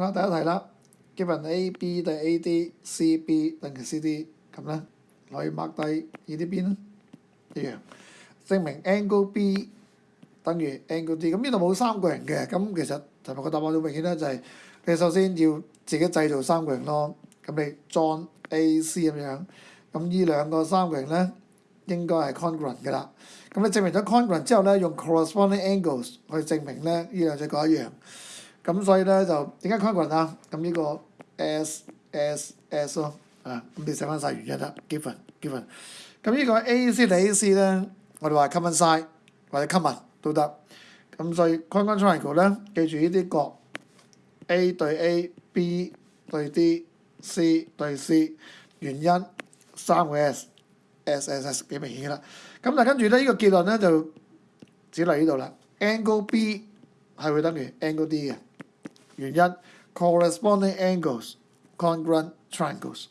啦，第一題啦，g i v e n AB 等 ADCB 等於 CD 咁咧，可以 k 低呢啲邊咧一樣，證明 angle B 等於 angle D。咁呢度冇三個人嘅？咁其實尋日個答案好明顯咧就係你首先要自己製造三個人咯。咁你 join AC 咁樣，咁呢兩個三個人咧應該係 congruent 嘅啦。咁你證明咗 congruent 之後咧，用 corresponding angles 去證明咧，呢兩隻角一樣。咁所以咧就點解 c o n g r u 均均啊？咁呢個 s s s 咯，啊咁你寫翻曬原因啦，g given i v e n。咁呢個 a c a c 咧，我哋話 i 均 e 或者 common 都得。咁所以 c 均 n triangle 咧，記住呢啲角 a 對 a，b 對 d，c 對 c。原因三個 s s s 幾明顯啦。咁但跟住咧呢個結論咧就只嚟呢度啦。angle b 係會等嘅，angle d 嘅。原因 corresponding congruent triangles）。